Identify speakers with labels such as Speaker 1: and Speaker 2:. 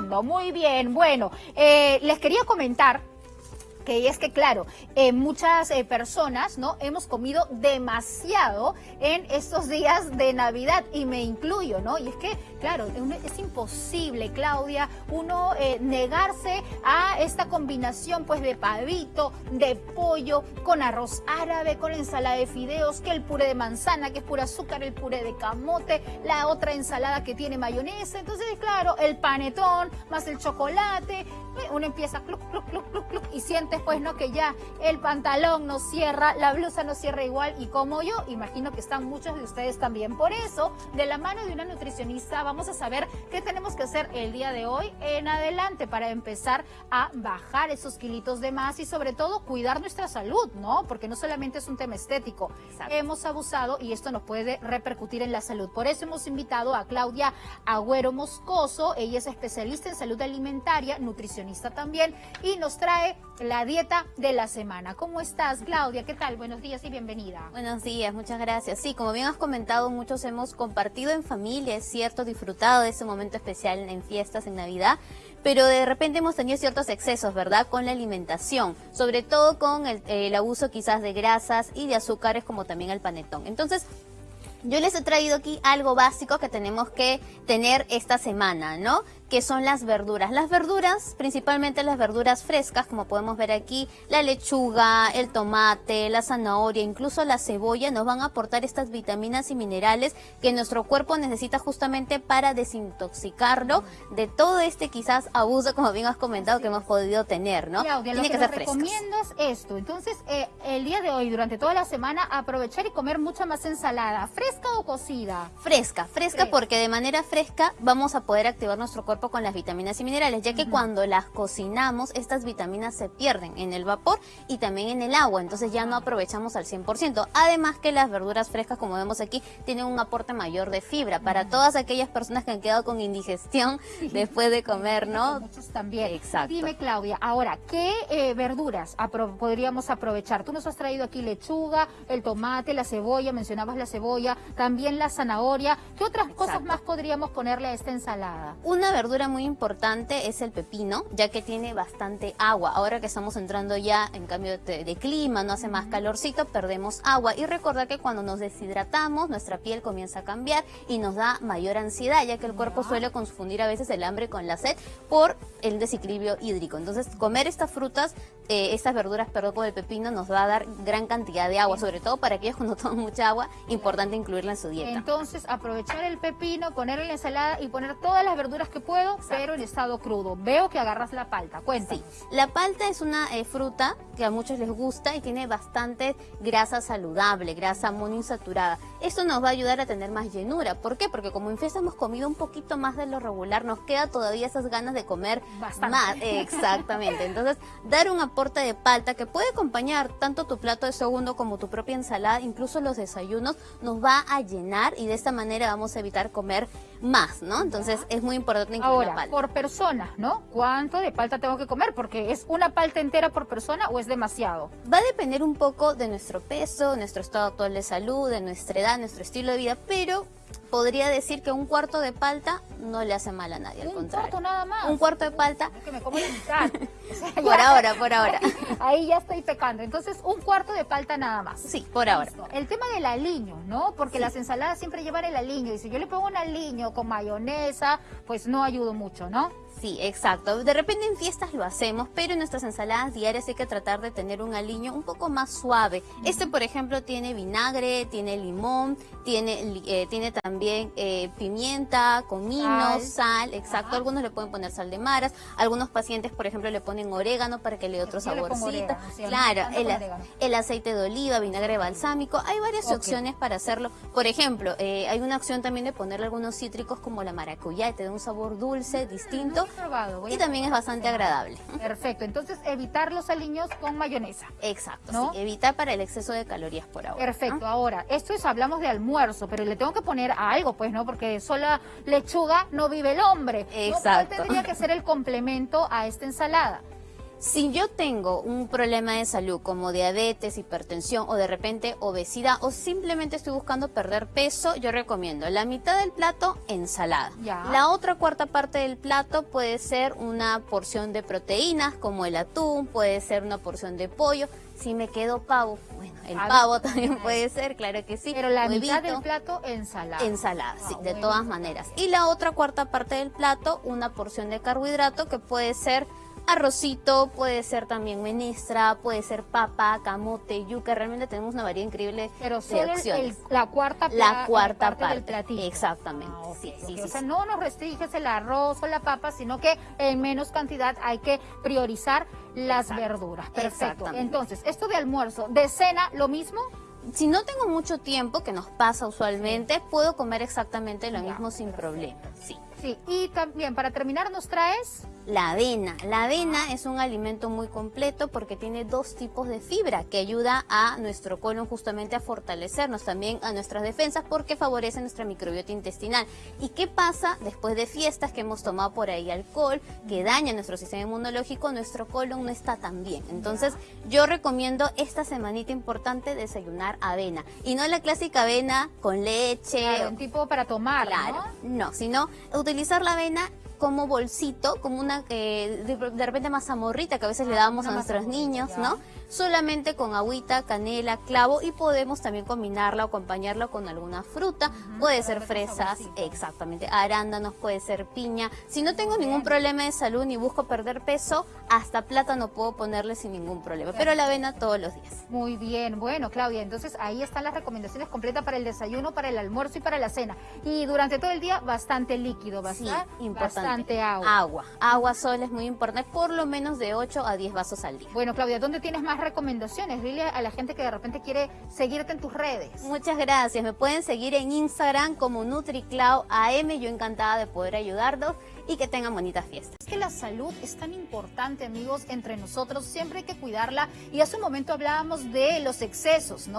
Speaker 1: Muy bien. Bueno, eh, les quería comentar que es que, claro, eh, muchas eh, personas, ¿no? Hemos comido demasiado en estos días de Navidad y me incluyo, ¿no? Y es que, claro, es imposible, Claudia, uno eh, negarse a esta combinación, pues, de pavito, de pollo, con arroz árabe, con ensalada de fideos, que el puré de manzana, que es pura azúcar, el puré de camote, la otra ensalada que tiene mayonesa. Entonces, claro, el panetón, más el chocolate, uno empieza cluc, cluc, cluc, cluc, cluc, y sientes pues no que ya el pantalón no cierra, la blusa no cierra igual y como yo, imagino que están muchos de ustedes también. Por eso, de la mano de una nutricionista vamos a saber qué tenemos que hacer el día de hoy en adelante para empezar a bajar esos kilitos de más y sobre todo cuidar nuestra salud, ¿no? Porque no solamente es un tema estético. Hemos abusado y esto nos puede repercutir en la salud. Por eso hemos invitado a Claudia Agüero Moscoso, ella es especialista en salud alimentaria, nutricionista también y nos trae la dieta de la semana. ¿Cómo estás, Claudia? ¿Qué tal? Buenos días y bienvenida.
Speaker 2: Buenos días, muchas gracias. Sí, como bien has comentado, muchos hemos compartido en familia, es cierto, disfrutado de ese momento especial en fiestas, en Navidad, pero de repente hemos tenido ciertos excesos, ¿verdad?, con la alimentación, sobre todo con el, el abuso quizás de grasas y de azúcares como también el panetón. Entonces, yo les he traído aquí algo básico que tenemos que tener esta semana, ¿no? Que son las verduras. Las verduras, principalmente las verduras frescas, como podemos ver aquí, la lechuga, el tomate, la zanahoria, incluso la cebolla, nos van a aportar estas vitaminas y minerales que nuestro cuerpo necesita justamente para desintoxicarlo de todo este quizás abuso, como bien has comentado, que hemos podido tener, ¿no?
Speaker 1: Claudia, Tiene que, ser recomiendas esto. Entonces, eh, el día de hoy, durante toda la semana, aprovechar y comer mucha más ensalada, ¿fresca o cocida?
Speaker 2: Fresca, fresca, porque de manera fresca vamos a poder activar nuestro cuerpo con las vitaminas y minerales, ya que cuando las cocinamos, estas vitaminas se pierden en el vapor y también en el agua, entonces ya no aprovechamos al 100%. Además que las verduras frescas, como vemos aquí, tienen un aporte mayor de fibra para todas aquellas personas que han quedado con indigestión después de comer, ¿no?
Speaker 1: Muchos también. Exacto. Dime, Claudia, ahora, ¿qué eh, verduras podríamos aprovechar? Tú nos has traído aquí lechuga, el tomate, la cebolla, mencionabas la cebolla, también la zanahoria. ¿Qué otras cosas más podríamos ponerle a esta ensalada?
Speaker 2: Una verdura muy importante es el pepino, ya que tiene bastante agua. Ahora que estamos entrando ya en cambio de, clima, no hace más calorcito, perdemos agua. Y recordar que cuando nos deshidratamos, nuestra piel comienza a cambiar y nos da mayor ansiedad, ya que el cuerpo suele confundir a veces el hambre con la sed por el desequilibrio hídrico. Entonces, comer estas frutas, eh, estas verduras, perdón, por el pepino, nos va a dar gran cantidad de agua, sobre todo para aquellos cuando toman mucha agua, importante incluirla en su dieta.
Speaker 1: Entonces, aprovechar el pepino, ponerlo en la ensalada y poner todas las verduras que pueda pero en estado crudo. Veo que agarras la palta, cuéntame.
Speaker 2: la palta es una eh, fruta que a muchos les gusta y tiene bastante grasa saludable, grasa monoinsaturada. Esto nos va a ayudar a tener más llenura. ¿Por qué? Porque como en fiesta hemos comido un poquito más de lo regular, nos queda todavía esas ganas de comer más. Exactamente. Entonces, dar un aporte de palta que puede acompañar tanto tu plato de segundo como tu propia ensalada, incluso los desayunos, nos va a llenar y de esta manera vamos a evitar comer más, ¿no? Entonces, es muy importante
Speaker 1: Ahora, por persona, ¿no? ¿Cuánto de palta tengo que comer? Porque es una palta entera por persona o es demasiado.
Speaker 2: Va a depender un poco de nuestro peso, nuestro estado actual de salud, de nuestra edad, nuestro estilo de vida, pero podría decir que un cuarto de palta no le hace mal a nadie, al
Speaker 1: un cuarto nada más.
Speaker 2: Un cuarto de palta.
Speaker 1: Es que me como la mitad.
Speaker 2: por ahora, por ahora.
Speaker 1: Ahí, ya estoy pecando. Entonces, un cuarto de palta nada más.
Speaker 2: Sí, por ahora.
Speaker 1: El tema del aliño, ¿no? Porque las ensaladas siempre llevan el aliño. Y si yo le pongo un aliño con mayonesa, pues no ayudo mucho, ¿no?
Speaker 2: Sí, exacto. De repente en fiestas lo hacemos, pero en nuestras ensaladas diarias hay que tratar de tener un aliño un poco más suave. Este, por ejemplo, tiene vinagre, tiene limón, tiene, eh, tiene también eh, pimienta, comino, sal, exacto. Algunos le pueden poner sal de maras, algunos pacientes, por ejemplo, le ponen orégano para que le dé otro saborcito. claro, el, aceite de oliva, vinagre balsámico, hay varias opciones para hacerlo. Por ejemplo, eh, hay una opción también de ponerle algunos cítricos como la maracuyá, y te da un sabor dulce, distinto y también es bastante agradable.
Speaker 1: Perfecto, entonces evitar los aliños con mayonesa.
Speaker 2: Exacto, sí, evitar para el exceso de calorías por ahora.
Speaker 1: Perfecto, ahora, esto es, hablamos de almuerzo, pero le tengo que poner algo, pues, ¿no? Porque sola lechuga no vive el hombre.
Speaker 2: Exacto.
Speaker 1: ¿Cuál tendría que ser el complemento a esta ensalada?
Speaker 2: Si yo tengo un problema de salud como diabetes, hipertensión o de repente obesidad o simplemente estoy buscando perder peso, yo recomiendo la mitad del plato ensalada.
Speaker 1: Ya.
Speaker 2: La otra cuarta parte del plato puede ser una porción de proteínas como el atún, puede ser una porción de pollo. Si me quedo pavo, bueno, el
Speaker 1: Ah,
Speaker 2: pavo también puede ser, claro que sí.
Speaker 1: Pero la mitad del plato ensalada.
Speaker 2: Ensalada, sí,
Speaker 1: Ah,
Speaker 2: de
Speaker 1: bueno.
Speaker 2: todas maneras. Y la otra cuarta parte del plato, una porción de carbohidrato que puede ser arrocito, puede ser también menestra, puede ser papa, camote, yuca. Realmente tenemos una variedad increíble
Speaker 1: Pero
Speaker 2: de opciones.
Speaker 1: el- la cuarta
Speaker 2: La cuarta
Speaker 1: del
Speaker 2: parte,
Speaker 1: platillo.
Speaker 2: exactamente,
Speaker 1: Ah,
Speaker 2: sí, sí,
Speaker 1: O sea, no nos restringes el arroz o la papa, sino que en menos cantidad hay que priorizar las
Speaker 2: Exacto.
Speaker 1: verduras. Perfecto. Entonces, esto de almuerzo, de cena, lo mismo.
Speaker 2: Si no tengo mucho tiempo, que nos pasa usualmente, puedo comer exactamente lo
Speaker 1: Ya,
Speaker 2: mismo sin problema. Sí.
Speaker 1: Sí. Y también, para terminar, nos traes
Speaker 2: La avena. La avena es un alimento muy completo porque tiene dos tipos de fibra que ayuda a nuestro colon justamente a fortalecernos, también a nuestras defensas porque favorece nuestra microbiota intestinal. ¿Y qué pasa después de fiestas que hemos tomado por ahí alcohol que daña nuestro sistema inmunológico? Nuestro colon no está tan bien. Entonces yo recomiendo esta semanita importante desayunar avena y no la clásica avena con leche.
Speaker 1: claro, un tipo para tomar,
Speaker 2: Claro,
Speaker 1: ¿no?
Speaker 2: no, sino utilizar la avena como bolsito, como una, eh, de, de repente mazamorrita que a veces le
Speaker 1: Ah, una
Speaker 2: a nuestros niños,
Speaker 1: ya.
Speaker 2: ¿no? Solamente con agüita, canela, clavo y podemos también combinarla o acompañarla con alguna fruta. puede ser fresas, exactamente, arándanos, puede ser piña. Si no tengo ningún problema de salud ni busco perder peso, hasta plátano puedo ponerle sin ningún problema. Pero la avena todos los días.
Speaker 1: Muy bien, bueno Claudia, entonces ahí están las recomendaciones completas para el desayuno, para el almuerzo y para la cena. Y durante todo el día bastante líquido,
Speaker 2: Sí,
Speaker 1: ¿verdad?
Speaker 2: importante.
Speaker 1: Bastante agua.
Speaker 2: Agua. Agua sola es muy importante, por lo menos de 8 a 10 vasos al día.
Speaker 1: Bueno Claudia, ¿dónde tienes más recomendaciones? Dile a la gente que de repente quiere seguirte en tus redes.
Speaker 2: Muchas gracias. Me pueden seguir en Instagram como NutriClau AM. Yo encantada de poder ayudarlos y que tengan bonitas fiestas.
Speaker 1: Es que la salud es tan importante, amigos, entre nosotros. Siempre hay que cuidarla. Y hace un momento hablábamos de los excesos, ¿no?